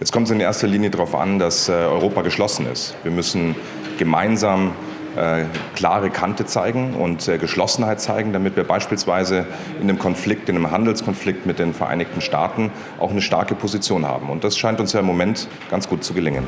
Jetzt kommt es in erster Linie darauf an, dass äh, Europa geschlossen ist. Wir müssen gemeinsam äh, klare Kante zeigen und äh, Geschlossenheit zeigen, damit wir beispielsweise in einem Konflikt, in einem Handelskonflikt mit den Vereinigten Staaten auch eine starke Position haben. Und das scheint uns ja im Moment ganz gut zu gelingen.